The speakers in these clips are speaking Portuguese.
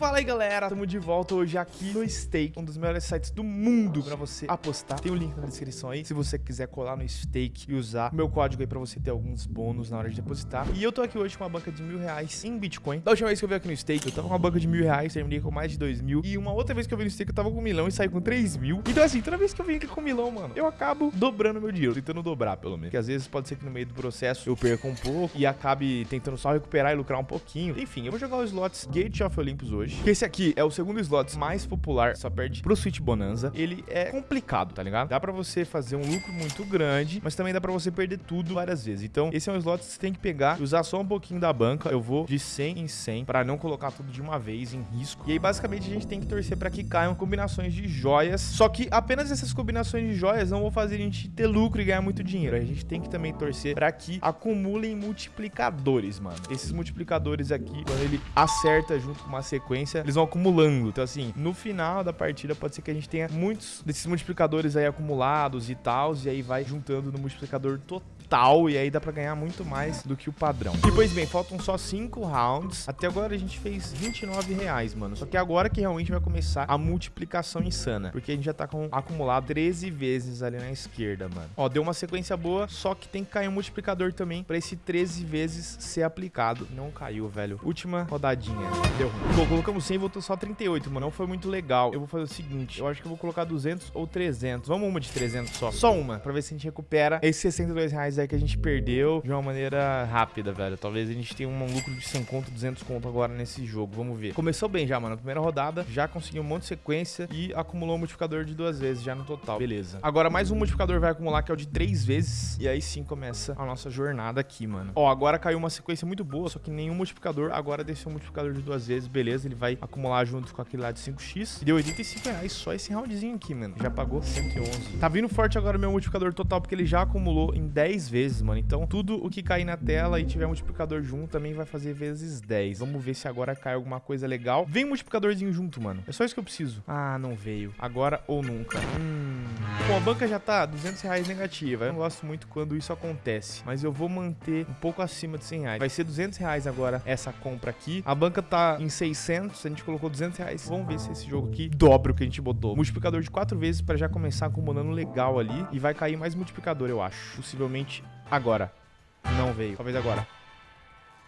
Fala aí galera, tamo de volta hoje aqui no Stake, um dos melhores sites do mundo pra você apostar. Tem o um link na descrição aí, se você quiser colar no Stake e usar o meu código aí pra você ter alguns bônus na hora de depositar. E eu tô aqui hoje com uma banca de mil reais em Bitcoin. Da última vez que eu vi aqui no Stake, eu tava com uma banca de mil reais, terminei com mais de dois mil. E uma outra vez que eu vi no Stake, eu tava com um milhão e saí com três mil. Então assim, toda vez que eu venho aqui com um milhão, mano, eu acabo dobrando meu dinheiro, tentando dobrar pelo menos. Porque às vezes pode ser que no meio do processo eu perca um pouco e acabe tentando só recuperar e lucrar um pouquinho. Enfim, eu vou jogar os slots Gate of Olympus hoje, que esse aqui é o segundo slot mais popular, só perde pro Switch Bonanza. Ele é complicado, tá ligado? Dá pra você fazer um lucro muito grande, mas também dá pra você perder tudo várias vezes. Então, esse é um slot que você tem que pegar e usar só um pouquinho da banca. Eu vou de 100 em 100 pra não colocar tudo de uma vez em risco. E aí, basicamente, a gente tem que torcer pra que caiam combinações de joias. Só que apenas essas combinações de joias não vão fazer a gente ter lucro e ganhar muito dinheiro. A gente tem que também torcer pra que acumulem multiplicadores, mano. Esses multiplicadores aqui, quando ele acerta junto com uma sequência, eles vão acumulando acumulando. Então, assim, no final da partida pode ser que a gente tenha muitos desses multiplicadores aí acumulados e tal, e aí vai juntando no multiplicador total e aí dá pra ganhar muito mais do que o padrão. E pois bem, faltam só 5 rounds. Até agora a gente fez 29 reais, mano. Só que agora que realmente vai começar a multiplicação insana, porque a gente já tá com acumulado 13 vezes ali na esquerda, mano. Ó, deu uma sequência boa, só que tem que cair um multiplicador também pra esse 13 vezes ser aplicado. Não caiu, velho. Última rodadinha. Deu ruim. Pô, colocamos 100 e voltou só 38, mano. Não foi muito legal. Eu vou fazer o seguinte, eu acho que eu vou colocar 200 ou 300. Vamos uma de 300 só. Só uma, pra ver se a gente recupera esses 62 reais aí que a gente perdeu de uma maneira rápida, velho. Talvez a gente tenha um lucro de 100 conto, 200 conto agora nesse jogo. Vamos ver. Começou bem já, mano. Primeira rodada, já conseguiu um monte de sequência e acumulou um multiplicador de duas vezes já no total. Beleza. Agora mais um multiplicador vai acumular, que é o de três vezes. E aí sim começa a nossa jornada aqui, mano. Ó, agora caiu uma sequência muito boa, só que nenhum multiplicador. Agora desceu um multiplicador de duas vezes. Beleza, ele vai acumular junto com aquele lá de 5x. E deu 85 reais só esse roundzinho aqui, mano. Já pagou 111. Tá vindo forte agora o meu multiplicador total, porque ele já acumulou em 10 vezes, mano. Então, tudo o que cair na tela e tiver multiplicador junto também vai fazer vezes 10. Vamos ver se agora cai alguma coisa legal. Vem um multiplicadorzinho junto, mano. É só isso que eu preciso. Ah, não veio. Agora ou nunca. Hum... Bom, a banca já tá 200 reais negativa. Eu não gosto muito quando isso acontece. Mas eu vou manter um pouco acima de 100 reais. Vai ser 200 reais agora essa compra aqui. A banca tá em 600. A gente colocou 200 reais. Vamos ver se esse jogo aqui dobra o que a gente botou. Multiplicador de 4 vezes para já começar acumulando legal ali. E vai cair mais multiplicador, eu acho. Possivelmente agora. Não veio. Talvez agora.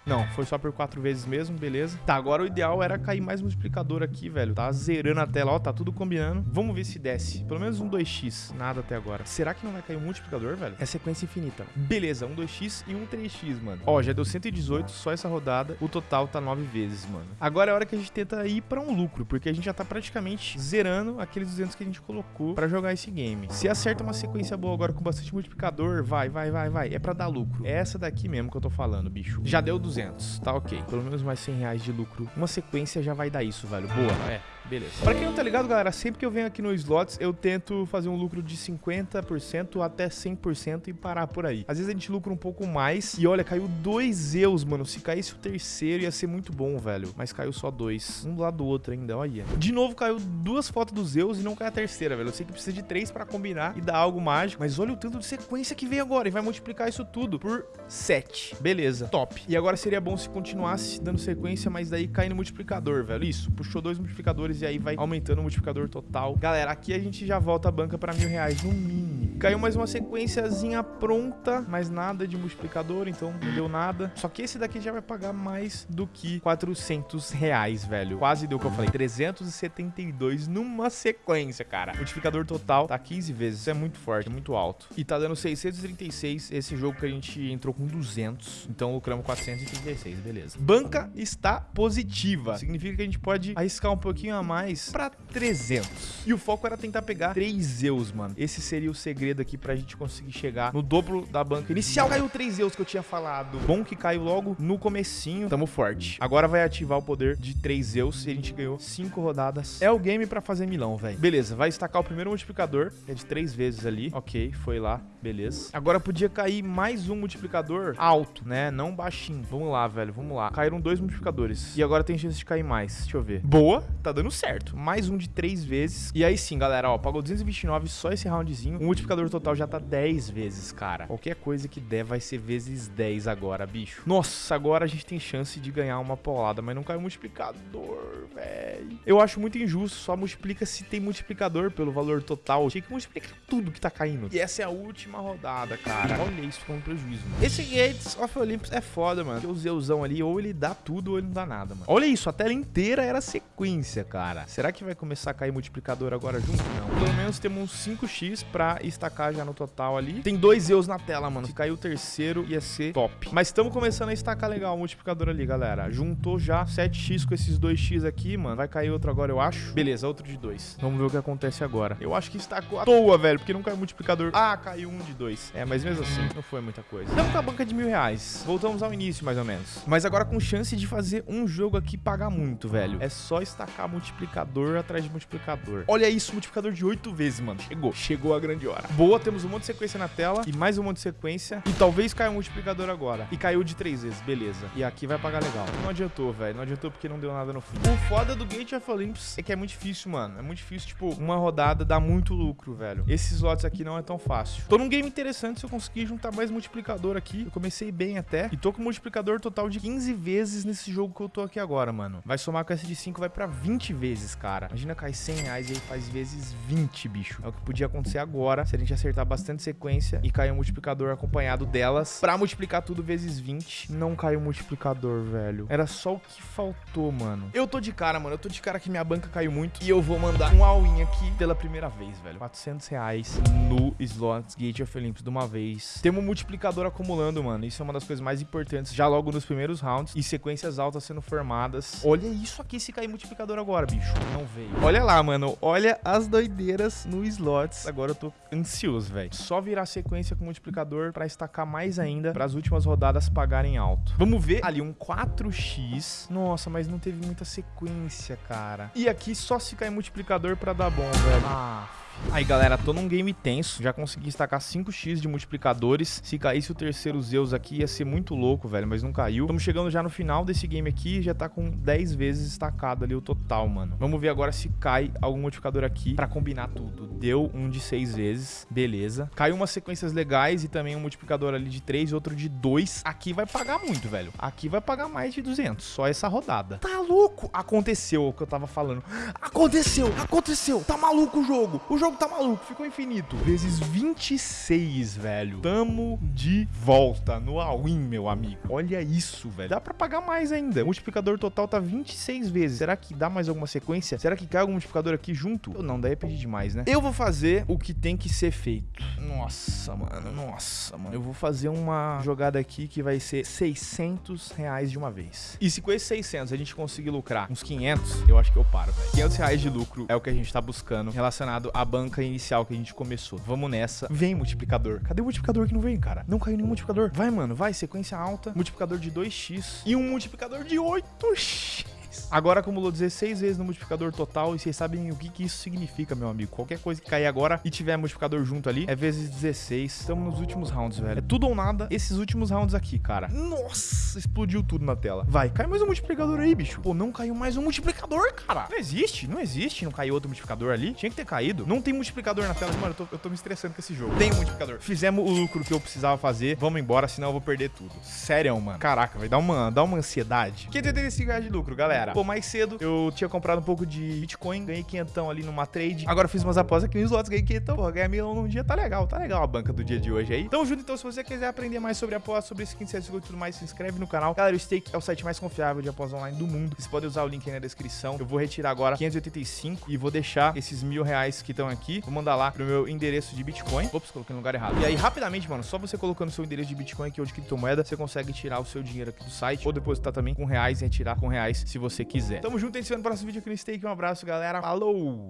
Não, foi só por quatro vezes mesmo, beleza. Tá, agora o ideal era cair mais multiplicador aqui, velho. Tá zerando a tela, ó, tá tudo combinando. Vamos ver se desce. Pelo menos um 2x, nada até agora. Será que não vai cair um multiplicador, velho? É sequência infinita. Beleza, um 2x e um 3x, mano. Ó, já deu 118 só essa rodada. O total tá nove vezes, mano. Agora é hora que a gente tenta ir pra um lucro, porque a gente já tá praticamente zerando aqueles 200 que a gente colocou pra jogar esse game. Se acerta uma sequência boa agora com bastante multiplicador, vai, vai, vai, vai. É pra dar lucro. É essa daqui mesmo que eu tô falando, bicho. Já deu 200. 200. Tá ok. Pelo menos mais 100 reais de lucro. Uma sequência já vai dar isso, velho. Boa. É. Beleza. Pra quem não tá ligado, galera, sempre que eu venho aqui no slots, eu tento fazer um lucro de 50% até 100% e parar por aí. Às vezes a gente lucra um pouco mais e olha, caiu dois Zeus, mano. Se caísse o terceiro ia ser muito bom, velho. Mas caiu só dois. Um do lado do outro ainda, olha. De novo caiu duas fotos dos Zeus e não cai a terceira, velho. Eu sei que precisa de três pra combinar e dar algo mágico, mas olha o tanto de sequência que vem agora e vai multiplicar isso tudo por 7. Beleza, top. E agora seria bom se continuasse dando sequência, mas daí cair no multiplicador, velho. Isso, puxou dois multiplicadores e aí vai aumentando o multiplicador total. Galera, aqui a gente já volta a banca para mil reais no mínimo. Caiu mais uma sequenciazinha pronta, mas nada de multiplicador, então não deu nada. Só que esse daqui já vai pagar mais do que 400 reais, velho. Quase deu o que eu falei, 372 numa sequência, cara. Multiplicador total tá 15 vezes, isso é muito forte, é muito alto. E tá dando 636 esse jogo que a gente entrou com 200, então lucramos 436, beleza. Banca está positiva, significa que a gente pode arriscar um pouquinho a mais pra 300. E o foco era tentar pegar 3 Eus, mano. Esse seria o segredo aqui pra gente conseguir chegar no dobro da banca inicial. Caiu 3 Eus que eu tinha falado. Bom que caiu logo no comecinho. Tamo forte. Agora vai ativar o poder de 3 Eus e a gente ganhou 5 rodadas. É o game pra fazer milão, velho. Beleza, vai estacar o primeiro multiplicador, é de 3 vezes ali. Ok, foi lá. Beleza. Agora podia cair mais um multiplicador alto, né? Não baixinho. Vamos lá, velho. Vamos lá. Caíram dois multiplicadores. E agora tem chance de cair mais. Deixa eu ver. Boa. Tá dando certo. Mais um de três vezes. E aí sim, galera, ó. Pagou 229 só esse roundzinho. Um multiplicador multiplicador total já tá 10 vezes, cara. Qualquer coisa que der vai ser vezes 10 agora, bicho. Nossa, agora a gente tem chance de ganhar uma paulada, mas não caiu multiplicador, velho. Eu acho muito injusto, só multiplica se tem multiplicador pelo valor total. Tinha que multiplicar tudo que tá caindo. E essa é a última rodada, cara. Olha isso como prejuízo, mano. Esse Gates of Olympus é foda, mano. Porque o Zeuzão ali, ou ele dá tudo ou ele não dá nada, mano. Olha isso, a tela inteira era sequência, cara. Será que vai começar a cair multiplicador agora junto? Não. Pelo menos temos uns 5x pra estacar já no total ali. Tem dois Zeus na tela, mano. Se cair o terceiro, ia ser top. Mas estamos começando a estacar legal o multiplicador ali, galera. Juntou já 7x com esses 2x aqui, mano. Vai cair outro agora, eu acho. Beleza, outro de 2. Vamos ver o que acontece agora. Eu acho que estacou à toa, velho, porque não caiu multiplicador. Ah, caiu um de 2. É, mas mesmo assim, não foi muita coisa. Estamos com a banca de mil reais. Voltamos ao início, mais ou menos. Mas agora com chance de fazer um jogo aqui pagar muito, velho. É só estacar multiplicador atrás de multiplicador. Olha isso, multiplicador de 8 vezes, mano. Chegou. Chegou a grande hora. Boa, temos um monte de sequência na tela e mais um monte de sequência. E talvez caia um multiplicador agora. E caiu de 3 vezes, beleza. E aqui vai pagar legal. Não adiantou, velho. Não adiantou porque não deu nada no fim. O foda do Gate of Olympus é que é muito difícil, mano. É muito difícil, tipo, uma rodada dá muito lucro, velho. Esses slots aqui não é tão fácil. Tô num game interessante se eu conseguir juntar mais multiplicador aqui. Eu comecei bem até. E tô com multiplicador total de 15 vezes nesse jogo que eu tô aqui agora, mano. Vai somar com essa de 5, vai pra 20 vezes, cara. Imagina cair 100 reais e aí faz vezes 20, bicho. É o que podia acontecer agora se a gente acertar bastante sequência e cair um multiplicador acompanhado delas. Pra multiplicar tudo vezes 20, não caiu multiplicador, velho. Era só o que faltou, mano. Eu tô de cara, mano. Eu tô de cara que minha banca caiu muito. E eu vou mandar um all-in aqui pela primeira vez, velho. 400 reais no Slots Gate of Olympus de uma vez. Temos um multiplicador acumulando, mano. Isso é uma das coisas mais importantes já logo nos primeiros rounds. E sequências altas sendo formadas. Olha isso aqui se cair multiplicador agora, bicho. Não veio. Olha lá, mano. Olha as doideiras no Slots. Agora eu tô ansioso, velho. Só virar sequência com multiplicador pra estacar mais ainda para as últimas rodadas pagarem alto. Vamos ver ali um 4x. Nossa, mas não teve muita sequência, cara. E aqui só se cair multiplicador pra dar bom, velho. Ah, Aí, galera, tô num game tenso. Já consegui estacar 5x de multiplicadores. Se caísse o terceiro Zeus aqui, ia ser muito louco, velho. Mas não caiu. Estamos chegando já no final desse game aqui. Já tá com 10 vezes estacado ali o total, mano. Vamos ver agora se cai algum multiplicador aqui pra combinar tudo. Deu um de 6 vezes. Beleza. Caiu umas sequências legais e também um multiplicador ali de 3 e outro de 2. Aqui vai pagar muito, velho. Aqui vai pagar mais de 200. Só essa rodada. Tá louco? Aconteceu o que eu tava falando. Aconteceu! Aconteceu! Tá maluco o jogo! O jogo tá maluco, ficou infinito. Vezes 26, velho. Tamo de volta no all-in, meu amigo. Olha isso, velho. Dá pra pagar mais ainda. O multiplicador total tá 26 vezes. Será que dá mais alguma sequência? Será que cai algum multiplicador aqui junto? Eu não, daí é pedir demais, né? Eu vou fazer o que tem que ser feito. Nossa, mano. Nossa, mano. Eu vou fazer uma jogada aqui que vai ser 600 reais de uma vez. E se com esses 600 a gente conseguir lucrar uns 500, eu acho que eu paro, velho. 500 reais de lucro é o que a gente tá buscando relacionado à banca inicial que a gente começou. Vamos nessa. Vem, multiplicador. Cadê o multiplicador que não veio, cara? Não caiu nenhum multiplicador. Vai, mano. Vai, sequência alta. Multiplicador de 2x. E um multiplicador de 8x. Agora acumulou 16 vezes no multiplicador total e vocês sabem o que, que isso significa, meu amigo. Qualquer coisa que cair agora e tiver multiplicador junto ali é vezes 16. Estamos nos últimos rounds, velho. É tudo ou nada esses últimos rounds aqui, cara. Nossa, explodiu tudo na tela. Vai, cai mais um multiplicador aí, bicho. Pô, não caiu mais um multiplicador, cara. Não existe, não existe. Não caiu outro multiplicador ali. Tinha que ter caído. Não tem multiplicador na tela. Mano, eu tô, eu tô me estressando com esse jogo. Tem um multiplicador. Fizemos o lucro que eu precisava fazer. Vamos embora, senão eu vou perder tudo. Sério, mano. Caraca, vai dar uma, dar uma ansiedade. 585 reais de lucro, galera. Pô, mais cedo eu tinha comprado um pouco de Bitcoin, ganhei quinhentão ali numa trade. Agora fiz umas apostas aqui nos lotes, ganhei quinhentão. Pô, ganhar milão num dia tá legal, tá legal a banca do dia de hoje aí. Tamo junto, então, se você quiser aprender mais sobre apostas, sobre skin, CSGO e tudo mais, se inscreve no canal. Galera, o Stake é o site mais confiável de apostas online do mundo. Vocês podem usar o link aí na descrição. Eu vou retirar agora 585 e vou deixar esses mil reais que estão aqui. Vou mandar lá pro meu endereço de Bitcoin. Ops, coloquei no lugar errado. E aí, rapidamente, mano, só você colocando seu endereço de Bitcoin aqui ou de criptomoeda, você consegue tirar o seu dinheiro aqui do site ou depositar também com reais e retirar com reais se você quiser. Tamo junto, a gente se vê no próximo vídeo aqui no Stake. Um abraço, galera. Falou!